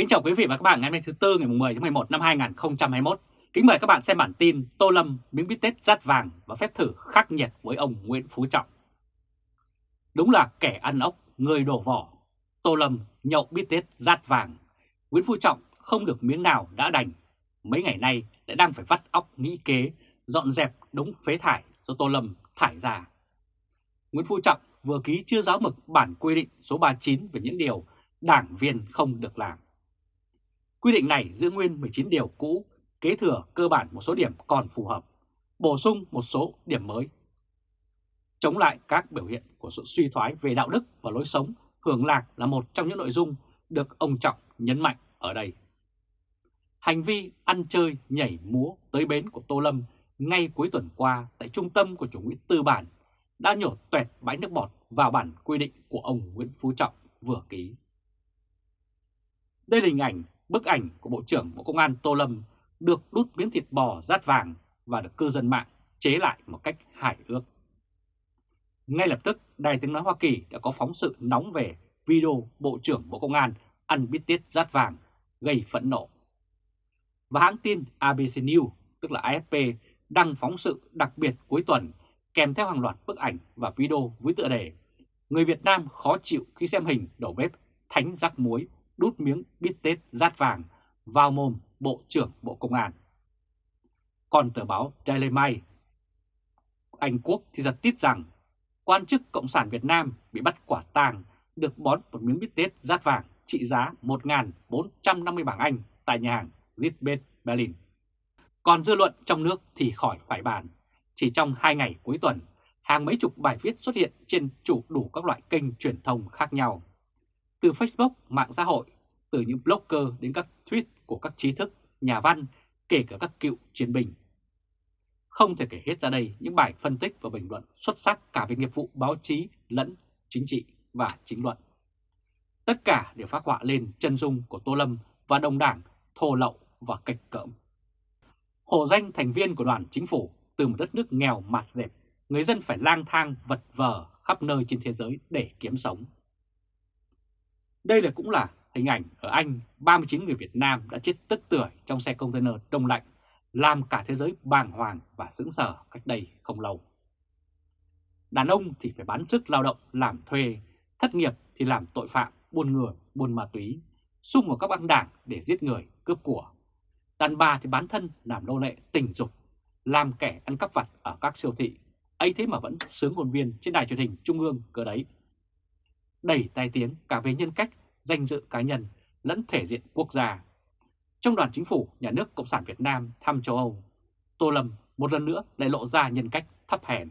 Kính chào quý vị và các bạn ngày hôm nay thứ Tư ngày 10 tháng 11 năm 2021. Kính mời các bạn xem bản tin Tô Lâm miếng bít tết rát vàng và phép thử khắc nhiệt với ông Nguyễn Phú Trọng. Đúng là kẻ ăn ốc, người đổ vỏ. Tô Lâm nhậu bít tết rát vàng. Nguyễn Phú Trọng không được miếng nào đã đành. Mấy ngày nay lại đang phải vắt óc nghĩ kế, dọn dẹp đống phế thải do Tô Lâm thải ra. Nguyễn Phú Trọng vừa ký chưa giáo mực bản quy định số 39 về những điều đảng viên không được làm. Quy định này giữ nguyên 19 điều cũ, kế thừa cơ bản một số điểm còn phù hợp, bổ sung một số điểm mới. Chống lại các biểu hiện của sự suy thoái về đạo đức và lối sống, hưởng lạc là một trong những nội dung được ông Trọng nhấn mạnh ở đây. Hành vi ăn chơi, nhảy múa tới bến của Tô Lâm ngay cuối tuần qua tại trung tâm của chủ nghĩa tư bản đã nhổ tuẹt bãi nước bọt vào bản quy định của ông Nguyễn Phú Trọng vừa ký. Đây là hình ảnh bức ảnh của Bộ trưởng Bộ Công an Tô Lâm được đút miếng thịt bò rát vàng và được cư dân mạng chế lại một cách hài hước Ngay lập tức, Đài tiếng nói Hoa Kỳ đã có phóng sự nóng về video Bộ trưởng Bộ Công an ăn bít tết rát vàng gây phẫn nộ. Và hãng tin ABC News, tức là AFP, đăng phóng sự đặc biệt cuối tuần kèm theo hàng loạt bức ảnh và video với tựa đề Người Việt Nam khó chịu khi xem hình đầu bếp thánh rắc muối đút miếng bít tết rát vàng vào mồm Bộ trưởng Bộ Công an. Còn tờ báo Daily Mail Anh Quốc thì giật tít rằng quan chức Cộng sản Việt Nam bị bắt quả tàng được bón một miếng bít tết rát vàng trị giá 1.450 bảng Anh tại nhà hàng Zitbet Berlin. Còn dư luận trong nước thì khỏi phải bàn. Chỉ trong hai ngày cuối tuần, hàng mấy chục bài viết xuất hiện trên chủ đủ các loại kênh truyền thông khác nhau từ Facebook, mạng xã hội, từ những blogger đến các tweet của các trí thức, nhà văn, kể cả các cựu chiến binh. Không thể kể hết ra đây những bài phân tích và bình luận xuất sắc cả về nghiệp vụ báo chí lẫn chính trị và chính luận. Tất cả đều phát họa lên chân dung của Tô Lâm và đồng đảng thô lậu và kịch cỡm. Hồ danh thành viên của đoàn chính phủ từ một đất nước nghèo mạt dẹp, người dân phải lang thang vật vờ khắp nơi trên thế giới để kiếm sống. Đây là cũng là hình ảnh ở Anh 39 người Việt Nam đã chết tức tưởi trong xe container đông lạnh, làm cả thế giới bàng hoàng và sững sờ cách đây không lâu. Đàn ông thì phải bán sức lao động làm thuê, thất nghiệp thì làm tội phạm, buôn người, buôn ma túy, xung vào các băng đảng để giết người, cướp của. Đàn bà thì bán thân làm nô lệ tình dục, làm kẻ ăn cắp vặt ở các siêu thị, ấy thế mà vẫn sướng hồn viên trên đài truyền hình trung ương cơ đấy đầy tai tiếng cả về nhân cách, danh dự cá nhân lẫn thể diện quốc gia. Trong đoàn chính phủ nhà nước Cộng sản Việt Nam thăm châu Âu, Tô Lâm một lần nữa lại lộ ra nhân cách thấp hèn.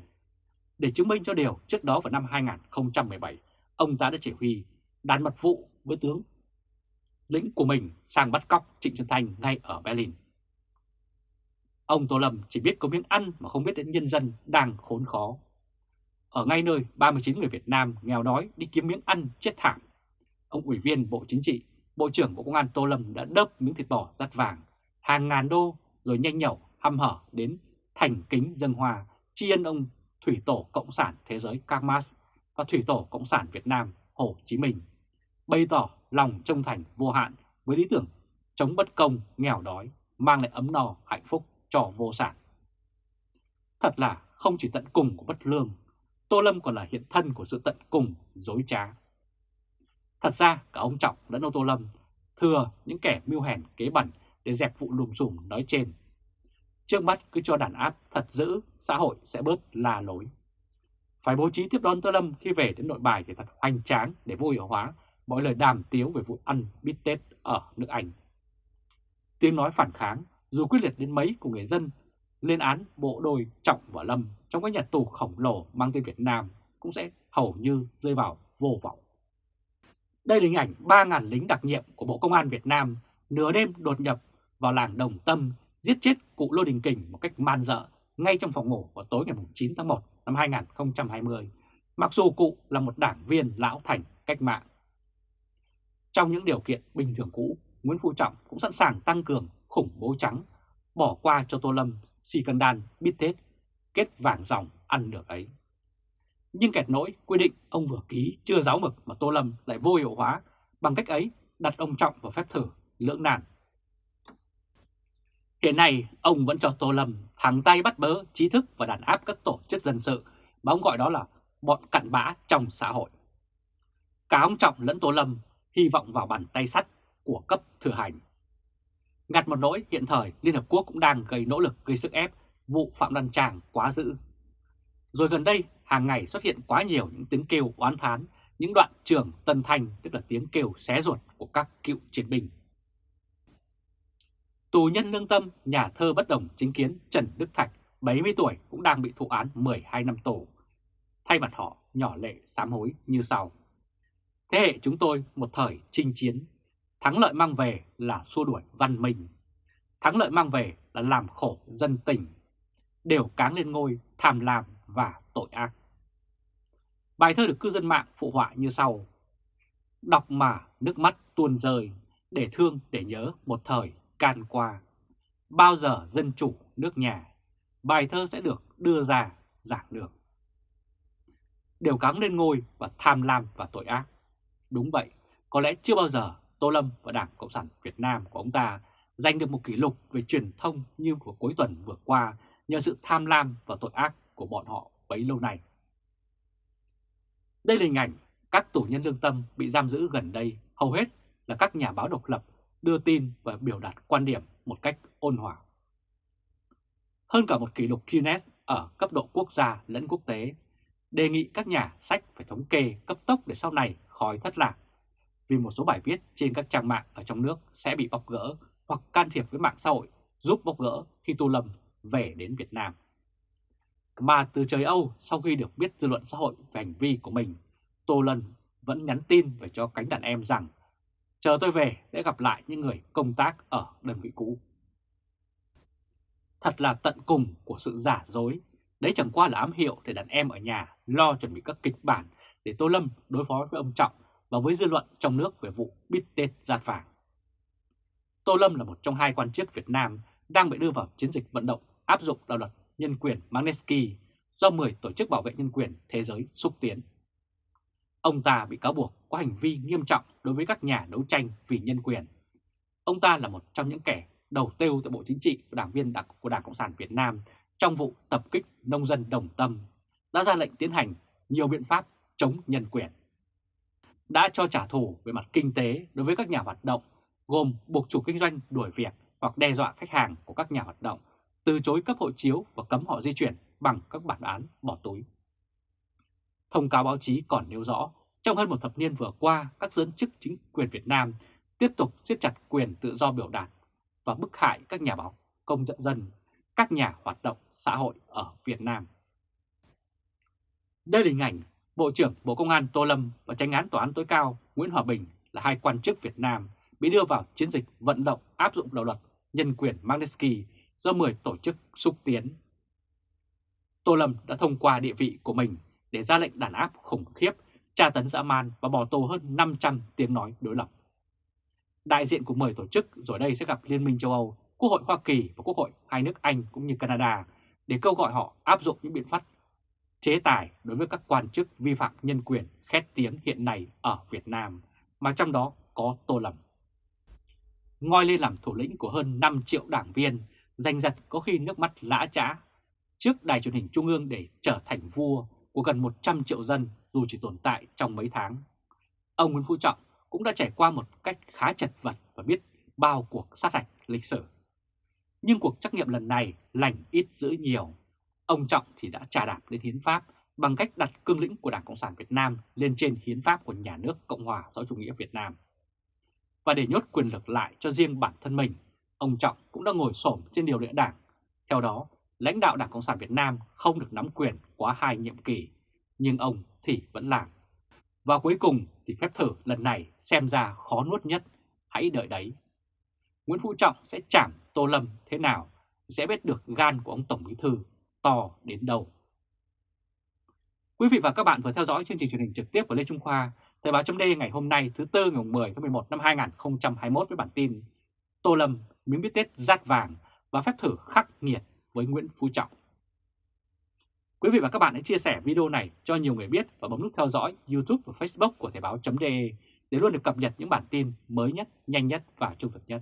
Để chứng minh cho điều trước đó vào năm 2017, ông ta đã chỉ huy đàn mật vụ với tướng lĩnh của mình sang bắt cóc Trịnh Xuân Thanh ngay ở Berlin. Ông Tô Lâm chỉ biết có miếng ăn mà không biết đến nhân dân đang khốn khó ở ngay nơi 39 người Việt Nam nghèo đói đi kiếm miếng ăn chết thảm. Ông Ủy viên Bộ Chính trị, Bộ trưởng Bộ Công an Tô Lâm đã đớp miếng thịt bò rắt vàng, hàng ngàn đô rồi nhanh nhẩu hăm hở đến thành kính dân hòa tri ân ông Thủy Tổ Cộng sản Thế giới Karl Marx và Thủy Tổ Cộng sản Việt Nam Hồ Chí Minh, bày tỏ lòng trung thành vô hạn với lý tưởng chống bất công, nghèo đói, mang lại ấm no, hạnh phúc cho vô sản. Thật là không chỉ tận cùng của bất lương Tô Lâm còn là hiện thân của sự tận cùng, dối trá. Thật ra cả ông Trọng lẫn ông Tô Lâm thừa những kẻ mưu hèn kế bẩn để dẹp vụ lùm xùm nói trên. Trước mắt cứ cho đàn áp thật dữ, xã hội sẽ bớt la lối. Phải bố trí tiếp đón Tô Lâm khi về đến nội bài thì thật hoành tráng để vô hiệu hóa mọi lời đàm tiếu về vụ ăn bít tết ở nước Anh. Tiếng nói phản kháng dù quyết liệt đến mấy của người dân lên án bộ đôi Trọng và Lâm trong các nhà tù khổng lồ mang tên Việt Nam cũng sẽ hầu như rơi vào vô vọng. Đây là hình ảnh 3.000 lính đặc nhiệm của Bộ Công an Việt Nam nửa đêm đột nhập vào làng Đồng Tâm giết chết cụ Lô Đình Kình một cách man dợ ngay trong phòng ngủ vào tối ngày 9 tháng 1 năm 2020, mặc dù cụ là một đảng viên lão thành cách mạng. Trong những điều kiện bình thường cũ, Nguyễn Phú Trọng cũng sẵn sàng tăng cường khủng bố trắng, bỏ qua cho Tô Lâm si Bittet kết vàng dòng ăn được ấy. Nhưng kẹt nỗi quy định ông vừa ký chưa giáo mực mà Tô Lâm lại vô hiệu hóa bằng cách ấy đặt ông Trọng vào phép thử lưỡng nan. Hiện nay, ông vẫn cho Tô Lâm thẳng tay bắt bớ trí thức và đàn áp các tổ chức dân sự, mà ông gọi đó là bọn cặn bã trong xã hội. Cả ông Trọng lẫn Tô Lâm hy vọng vào bàn tay sắt của cấp thừa hành. Ngặt một nỗi hiện thời Liên Hợp Quốc cũng đang gây nỗ lực gây sức ép vụ Phạm Đăng Tràng quá dữ. Rồi gần đây, hàng ngày xuất hiện quá nhiều những tiếng kêu oán thán, những đoạn trường tân thanh tức là tiếng kêu xé ruột của các cựu chiến binh. Tù nhân lương tâm, nhà thơ bất đồng chính kiến Trần Đức Thạch, 70 tuổi cũng đang bị thụ án 12 năm tù. Thay mặt họ, nhỏ lệ sám hối như sau. Thế hệ chúng tôi một thời chinh chiến, thắng lợi mang về là xua đuổi văn minh. Thắng lợi mang về là làm khổ dân tình, đều cáng lên ngôi tham lam và tội ác. Bài thơ được cư dân mạng phụ họa như sau. Đọc mà nước mắt tuôn rơi, để thương để nhớ một thời can qua. Bao giờ dân chủ nước nhà, bài thơ sẽ được đưa ra giảng được. Đều cáng lên ngôi và tham lam và tội ác. Đúng vậy, có lẽ chưa bao giờ Tô Lâm và Đảng Cộng sản Việt Nam của ông ta giành được một kỷ lục về truyền thông như của cuối tuần vừa qua nhờ sự tham lam và tội ác của bọn họ bấy lâu nay. Đây là hình ảnh các tù nhân lương tâm bị giam giữ gần đây hầu hết là các nhà báo độc lập đưa tin và biểu đạt quan điểm một cách ôn hòa. Hơn cả một kỷ lục Guinness ở cấp độ quốc gia lẫn quốc tế, đề nghị các nhà sách phải thống kê cấp tốc để sau này khỏi thất lạc, vì một số bài viết trên các trang mạng ở trong nước sẽ bị bóc gỡ hoặc can thiệp với mạng xã hội giúp bóc gỡ khi Tô Lâm về đến Việt Nam. Mà từ trời Âu sau khi được biết dư luận xã hội về hành vi của mình, Tô Lâm vẫn nhắn tin về cho cánh đàn em rằng chờ tôi về sẽ gặp lại những người công tác ở đơn vị cũ. Thật là tận cùng của sự giả dối, đấy chẳng qua là ám hiệu để đàn em ở nhà lo chuẩn bị các kịch bản để Tô Lâm đối phó với ông Trọng và với dư luận trong nước về vụ bít tết giạt vàng. Tô Lâm là một trong hai quan chức Việt Nam đang bị đưa vào chiến dịch vận động áp dụng đạo luật nhân quyền Magnitsky do 10 tổ chức bảo vệ nhân quyền thế giới xúc tiến. Ông ta bị cáo buộc có hành vi nghiêm trọng đối với các nhà đấu tranh vì nhân quyền. Ông ta là một trong những kẻ đầu tiêu tại Bộ Chính trị và đảng viên của Đảng Cộng sản Việt Nam trong vụ tập kích nông dân đồng tâm, đã ra lệnh tiến hành nhiều biện pháp chống nhân quyền. Đã cho trả thù về mặt kinh tế đối với các nhà hoạt động, gồm buộc chủ kinh doanh đuổi việc hoặc đe dọa khách hàng của các nhà hoạt động, từ chối cấp hộ chiếu và cấm họ di chuyển bằng các bản án bỏ túi. Thông cáo báo chí còn nêu rõ, trong hơn một thập niên vừa qua, các giới chức chính quyền Việt Nam tiếp tục siết chặt quyền tự do biểu đạt và bức hại các nhà báo, công dân dân, các nhà hoạt động xã hội ở Việt Nam. Đây là hình ảnh Bộ trưởng Bộ Công an Tô Lâm và tranh án Tòa án tối cao Nguyễn Hòa Bình là hai quan chức Việt Nam bị đưa vào chiến dịch vận động áp dụng đạo luật nhân quyền Magnitsky do 10 tổ chức xúc tiến. Tô Lâm đã thông qua địa vị của mình để ra lệnh đàn áp khủng khiếp, tra tấn dã man và bỏ tù hơn 500 tiếng nói đối lập. Đại diện của 10 tổ chức rồi đây sẽ gặp Liên minh châu Âu, Quốc hội Hoa Kỳ và Quốc hội hai nước Anh cũng như Canada để kêu gọi họ áp dụng những biện pháp chế tài đối với các quan chức vi phạm nhân quyền khét tiếng hiện nay ở Việt Nam, mà trong đó có Tô Lâm. Ngoi lên làm thủ lĩnh của hơn 5 triệu đảng viên, danh giật có khi nước mắt lã trã trước đài truyền hình trung ương để trở thành vua của gần 100 triệu dân dù chỉ tồn tại trong mấy tháng. Ông Nguyễn Phú Trọng cũng đã trải qua một cách khá chật vật và biết bao cuộc sát hạch lịch sử. Nhưng cuộc trắc nghiệm lần này lành ít giữ nhiều. Ông Trọng thì đã trả đạp lên hiến pháp bằng cách đặt cương lĩnh của Đảng Cộng sản Việt Nam lên trên hiến pháp của nhà nước Cộng hòa xã chủ nghĩa Việt Nam. Và để nhốt quyền lực lại cho riêng bản thân mình, ông Trọng cũng đã ngồi xổm trên điều lệ đảng. Theo đó, lãnh đạo Đảng Cộng sản Việt Nam không được nắm quyền quá hai nhiệm kỳ, nhưng ông thì vẫn làm. Và cuối cùng thì phép thử lần này xem ra khó nuốt nhất, hãy đợi đấy. Nguyễn Phú Trọng sẽ chạm Tô Lâm thế nào sẽ biết được gan của ông Tổng Bí Thư to đến đâu. Quý vị và các bạn vừa theo dõi chương trình truyền hình trực tiếp của Lê Trung Khoa, Thời báo chấm ngày hôm nay thứ Tư ngày 10 tháng 11 năm 2021 với bản tin Tô Lâm miếng biết Tết rát vàng và phép thử khắc nghiệt với Nguyễn Phú Trọng. Quý vị và các bạn hãy chia sẻ video này cho nhiều người biết và bấm nút theo dõi YouTube và Facebook của Thời báo.de để luôn được cập nhật những bản tin mới nhất, nhanh nhất và trung thực nhất.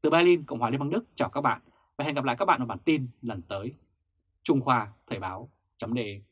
Từ Berlin, Cộng hòa Liên bang Đức chào các bạn và hẹn gặp lại các bạn ở bản tin lần tới. Trung Khoa Thời Báo .de.